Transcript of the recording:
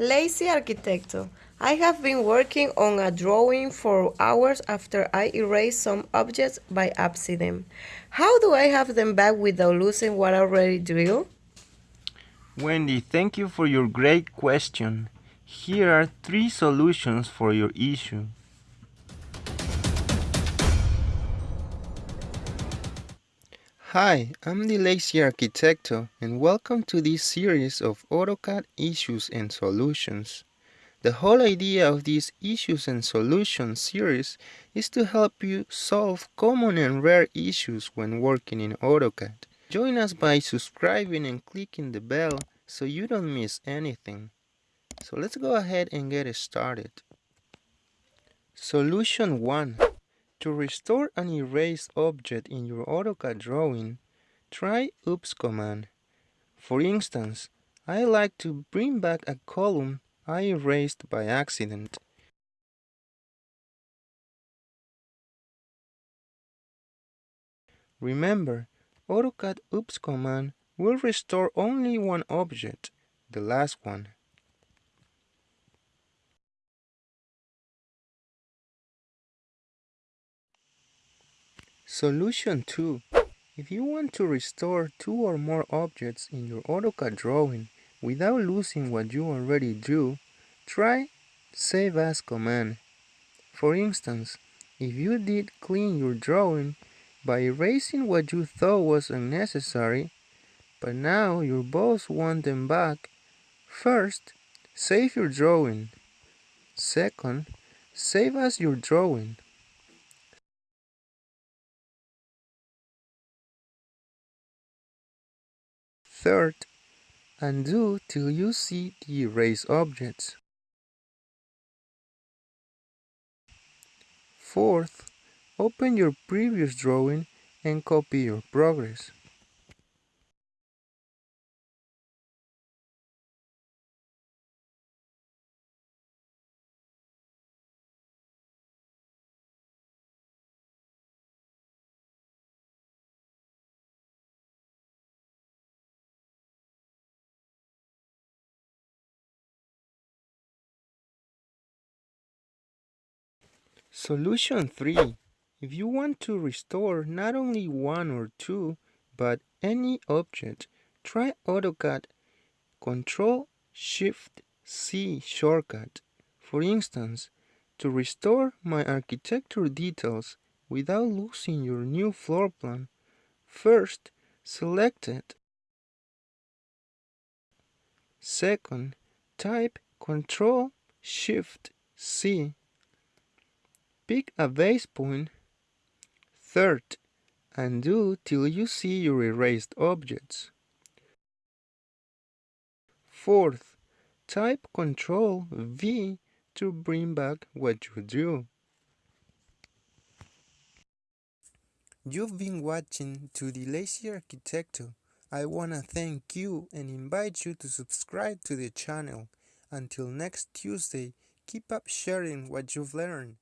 Lazy Arquitecto. I have been working on a drawing for hours after I erased some objects by accident. How do I have them back without losing what I already drew? Wendy, thank you for your great question. Here are three solutions for your issue. Hi, I'm the Lazy Arquitecto and welcome to this series of AutoCAD issues and solutions. The whole idea of this issues and solutions series is to help you solve common and rare issues when working in AutoCAD. Join us by subscribing and clicking the bell so you don't miss anything. So let's go ahead and get started. Solution 1 to restore an erased object in your AutoCAD drawing, try OOPS command. For instance, I like to bring back a column I erased by accident. Remember, AutoCAD OOPS command will restore only one object, the last one. Solution 2. If you want to restore two or more objects in your AutoCAD drawing without losing what you already drew, try Save As command. For instance, if you did clean your drawing by erasing what you thought was unnecessary, but now your boss wants them back, first, save your drawing. Second, save as your drawing. Third, undo till you see the erased objects. Fourth, open your previous drawing and copy your progress. Solution 3. If you want to restore not only one or two, but any object, try AutoCAD Control Shift C shortcut. For instance, to restore my architecture details without losing your new floor plan, first select it. Second, type Control Shift C Pick a base point. Third, undo till you see your erased objects. Fourth, type Ctrl V to bring back what you drew. You've been watching to the Lazy Arquitecto. I wanna thank you and invite you to subscribe to the channel. Until next Tuesday, keep up sharing what you've learned.